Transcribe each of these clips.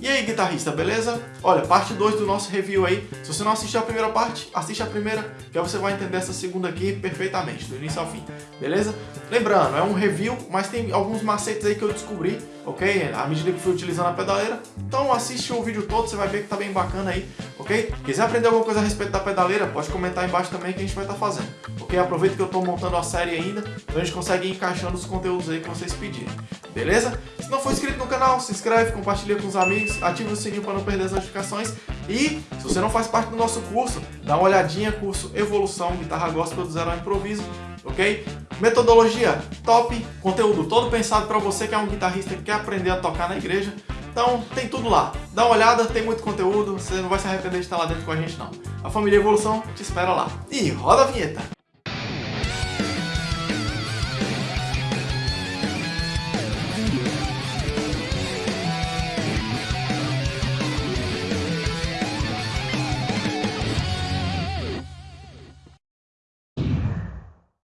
E aí, guitarrista, beleza? Olha, parte 2 do nosso review aí. Se você não assistiu a primeira parte, assiste a primeira, que aí você vai entender essa segunda aqui perfeitamente, do início ao fim, beleza? Lembrando, é um review, mas tem alguns macetes aí que eu descobri, ok? À medida que fui utilizando a pedaleira. Então assiste o vídeo todo, você vai ver que tá bem bacana aí, ok? Quiser aprender alguma coisa a respeito da pedaleira, pode comentar embaixo também que a gente vai estar tá fazendo, ok? Aproveita que eu tô montando a série ainda, então a gente consegue ir encaixando os conteúdos aí que vocês pedirem, beleza? Se não for inscrito no canal, se inscreve, compartilha com os amigos, ativa o sininho para não perder as notificações e se você não faz parte do nosso curso, dá uma olhadinha, curso Evolução Guitarra Gospel do Zero ao Improviso, ok? Metodologia top, conteúdo todo pensado para você que é um guitarrista que quer aprender a tocar na igreja. Então tem tudo lá. Dá uma olhada, tem muito conteúdo, você não vai se arrepender de estar lá dentro com a gente não. A família Evolução te espera lá. E roda a vinheta!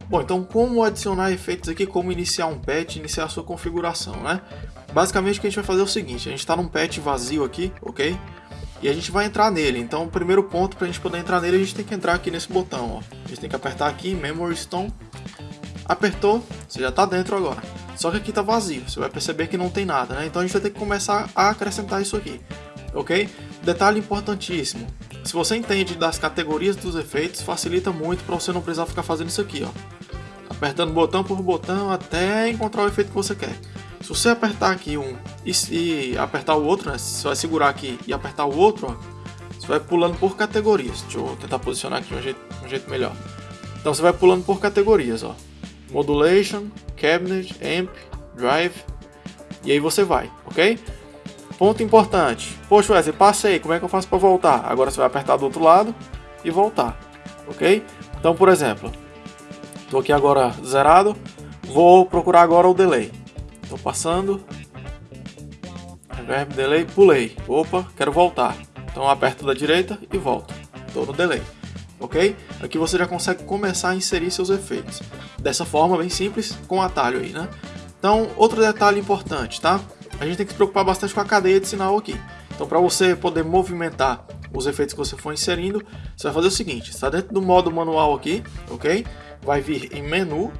Bom, então como adicionar efeitos aqui, como iniciar um patch, iniciar a sua configuração, né? Basicamente o que a gente vai fazer é o seguinte, a gente está num patch vazio aqui, ok? E a gente vai entrar nele, então o primeiro ponto para a gente poder entrar nele, a gente tem que entrar aqui nesse botão, ó. A gente tem que apertar aqui, Memory Stone, apertou, você já está dentro agora. Só que aqui está vazio, você vai perceber que não tem nada, né? Então a gente vai ter que começar a acrescentar isso aqui, ok? Detalhe importantíssimo, se você entende das categorias dos efeitos, facilita muito para você não precisar ficar fazendo isso aqui, ó apertando botão por botão até encontrar o efeito que você quer. Se você apertar aqui um e, e apertar o outro, né, você vai segurar aqui e apertar o outro, ó, você vai pulando por categorias. Deixa eu tentar posicionar aqui de um jeito, um jeito melhor. Então você vai pulando por categorias, ó. Modulation, Cabinet, Amp, Drive, e aí você vai, ok? Ponto importante. Poxa, Wesley, passei, como é que eu faço para voltar? Agora você vai apertar do outro lado e voltar, ok? Então, por exemplo, Estou aqui agora zerado. Vou procurar agora o delay. Estou passando. Reverb, delay, pulei. Opa, quero voltar. Então aperto da direita e volto. Estou no delay. Ok? Aqui você já consegue começar a inserir seus efeitos. Dessa forma, bem simples, com atalho aí, né? Então, outro detalhe importante, tá? A gente tem que se preocupar bastante com a cadeia de sinal aqui. Então, para você poder movimentar os efeitos que você for inserindo, você vai fazer o seguinte, está dentro do modo manual aqui, ok? Vai vir em menu,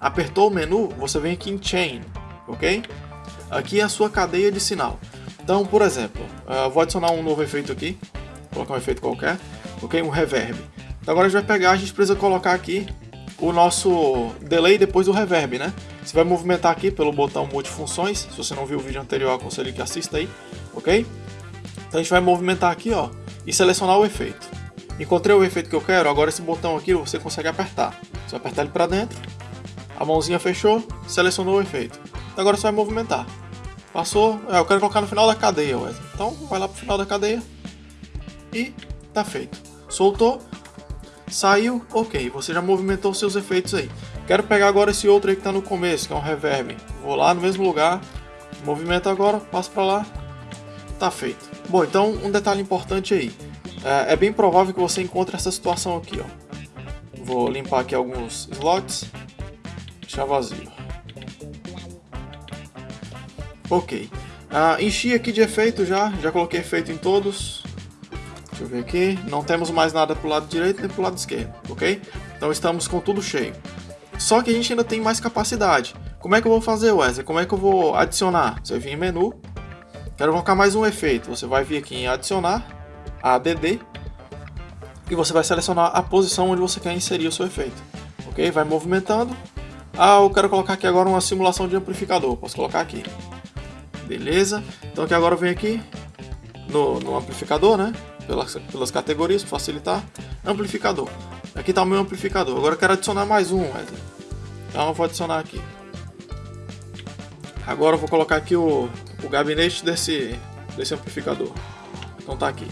apertou o menu, você vem aqui em Chain, ok? Aqui é a sua cadeia de sinal. Então, por exemplo, uh, vou adicionar um novo efeito aqui, vou colocar um efeito qualquer, ok? Um reverb. Então agora a gente vai pegar, a gente precisa colocar aqui o nosso delay depois do reverb, né? Você vai movimentar aqui pelo botão multifunções, se você não viu o vídeo anterior, aconselho que assista aí, ok? Então a gente vai movimentar aqui, ó, e selecionar o efeito. Encontrei o efeito que eu quero, agora esse botão aqui você consegue apertar. Você apertar ele para dentro, a mãozinha fechou, selecionou o efeito. Agora você vai movimentar. Passou, é, eu quero colocar no final da cadeia, Wesley. Então vai lá pro final da cadeia e tá feito. Soltou, saiu, ok. Você já movimentou seus efeitos aí. Quero pegar agora esse outro aí que tá no começo, que é um reverb. Vou lá no mesmo lugar, movimento agora, passo para lá, tá feito. Bom, então um detalhe importante aí. É, é bem provável que você encontre essa situação aqui, ó. Vou limpar aqui alguns slots, deixar vazio. Ok. Ah, enchi aqui de efeito já, já coloquei efeito em todos. Deixa eu ver aqui. Não temos mais nada pro lado direito nem pro lado esquerdo, ok? Então estamos com tudo cheio. Só que a gente ainda tem mais capacidade. Como é que eu vou fazer, Wesley? Como é que eu vou adicionar? Você vir em menu. Quero colocar mais um efeito. Você vai vir aqui em adicionar ADD e você vai selecionar a posição onde você quer inserir o seu efeito. Ok? Vai movimentando. Ah, eu quero colocar aqui agora uma simulação de amplificador. Posso colocar aqui. Beleza. Então aqui agora eu venho aqui no, no amplificador, né? Pelas, pelas categorias, para facilitar. Amplificador. Aqui está o meu amplificador. Agora eu quero adicionar mais um, Wesley. Então eu vou adicionar aqui. Agora eu vou colocar aqui o, o gabinete desse, desse amplificador. Então tá aqui.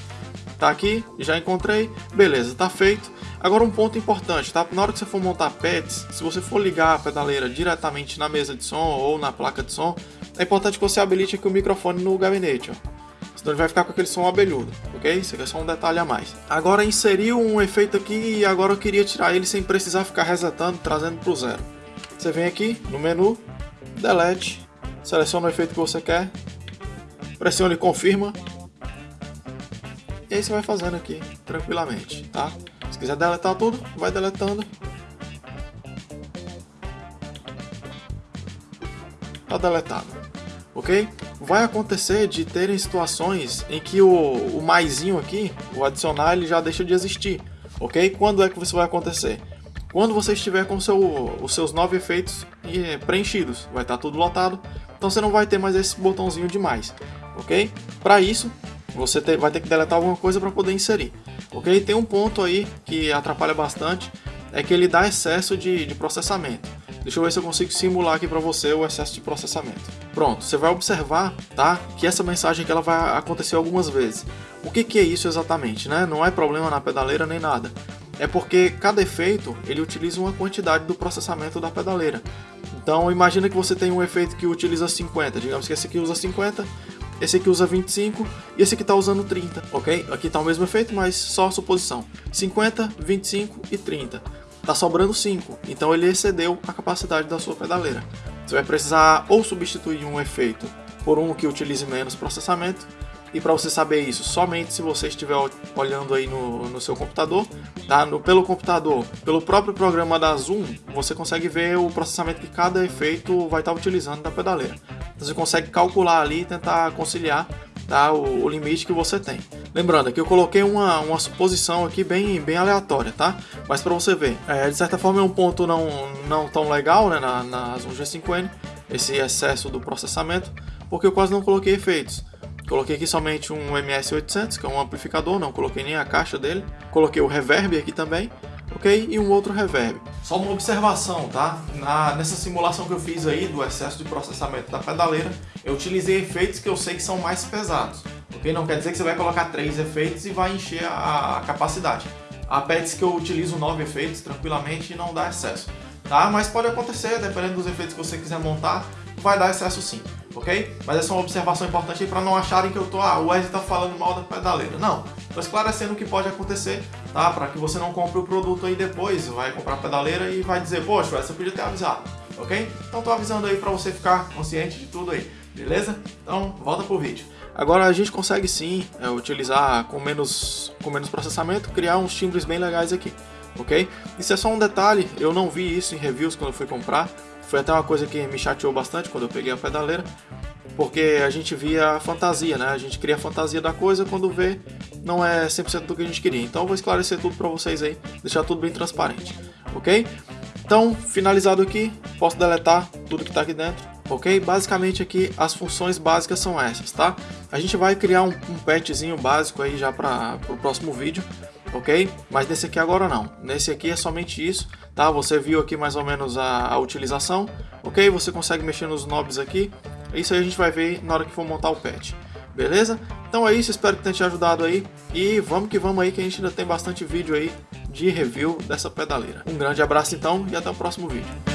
Tá aqui, já encontrei, beleza, tá feito. Agora um ponto importante, tá? Na hora que você for montar pads, se você for ligar a pedaleira diretamente na mesa de som ou na placa de som, é importante que você habilite aqui o microfone no gabinete, ó. Senão ele vai ficar com aquele som abelhudo, ok? Isso aqui é só um detalhe a mais. Agora inseri um efeito aqui e agora eu queria tirar ele sem precisar ficar resetando, trazendo pro zero. Você vem aqui no menu, delete, seleciona o efeito que você quer, pressione confirma. E aí você vai fazendo aqui tranquilamente, tá? Se quiser deletar tudo, vai deletando. Tá deletado, ok? Vai acontecer de terem situações em que o, o maisinho aqui, o adicionar, ele já deixa de existir, ok? Quando é que isso vai acontecer? Quando você estiver com seu, os seus nove efeitos preenchidos, vai estar tudo lotado, então você não vai ter mais esse botãozinho de mais, ok? Para isso, você ter, vai ter que deletar alguma coisa para poder inserir, ok? Tem um ponto aí que atrapalha bastante, é que ele dá excesso de, de processamento. Deixa eu ver se eu consigo simular aqui para você o excesso de processamento. Pronto, você vai observar, tá? Que essa mensagem que ela vai acontecer algumas vezes. O que, que é isso exatamente, né? Não é problema na pedaleira nem nada é porque cada efeito ele utiliza uma quantidade do processamento da pedaleira. Então imagina que você tem um efeito que utiliza 50, digamos que esse aqui usa 50, esse aqui usa 25 e esse aqui está usando 30, ok? Aqui está o mesmo efeito, mas só suposição. 50, 25 e 30. Está sobrando 5, então ele excedeu a capacidade da sua pedaleira. Você vai precisar ou substituir um efeito por um que utilize menos processamento, e para você saber isso, somente se você estiver olhando aí no, no seu computador, tá? No, pelo computador, pelo próprio programa da Zoom, você consegue ver o processamento que cada efeito vai estar utilizando da pedaleira. Então, você consegue calcular ali e tentar conciliar tá? o, o limite que você tem. Lembrando que eu coloquei uma, uma suposição aqui bem, bem aleatória, tá? Mas para você ver, é, de certa forma é um ponto não, não tão legal né, na, na Zoom G5N, esse excesso do processamento, porque eu quase não coloquei efeitos. Coloquei aqui somente um MS800, que é um amplificador, não coloquei nem a caixa dele. Coloquei o reverb aqui também, ok? E um outro reverb. Só uma observação, tá? Na, nessa simulação que eu fiz aí do excesso de processamento da pedaleira, eu utilizei efeitos que eu sei que são mais pesados, ok? Não quer dizer que você vai colocar três efeitos e vai encher a, a capacidade. Há pads que eu utilizo nove efeitos tranquilamente e não dá excesso, tá? Mas pode acontecer, dependendo dos efeitos que você quiser montar, vai dar excesso sim, ok? Mas essa é uma observação importante para não acharem que eu tô, ah, o Wesley tá falando mal da pedaleira. Não, tô esclarecendo o que pode acontecer, tá? Para que você não compre o produto aí depois, vai comprar a pedaleira e vai dizer, poxa, Wesley, eu podia ter avisado, ok? Então tô avisando aí para você ficar consciente de tudo aí, beleza? Então, volta pro vídeo. Agora a gente consegue sim é, utilizar com menos, com menos processamento, criar uns timbres bem legais aqui, ok? Isso é só um detalhe, eu não vi isso em reviews quando eu fui comprar, foi até uma coisa que me chateou bastante quando eu peguei a pedaleira, porque a gente via a fantasia, né? A gente cria a fantasia da coisa quando vê não é 100% do que a gente queria. Então eu vou esclarecer tudo para vocês aí, deixar tudo bem transparente, ok? Então, finalizado aqui, posso deletar tudo que está aqui dentro, ok? Basicamente aqui as funções básicas são essas, tá? A gente vai criar um, um patchzinho básico aí já para o próximo vídeo, ok? Mas nesse aqui agora não, nesse aqui é somente isso, tá? Você viu aqui mais ou menos a, a utilização, ok? Você consegue mexer nos knobs aqui, isso aí a gente vai ver na hora que for montar o patch, beleza? Então é isso, espero que tenha te ajudado aí, e vamos que vamos aí que a gente ainda tem bastante vídeo aí de review dessa pedaleira. Um grande abraço então e até o próximo vídeo.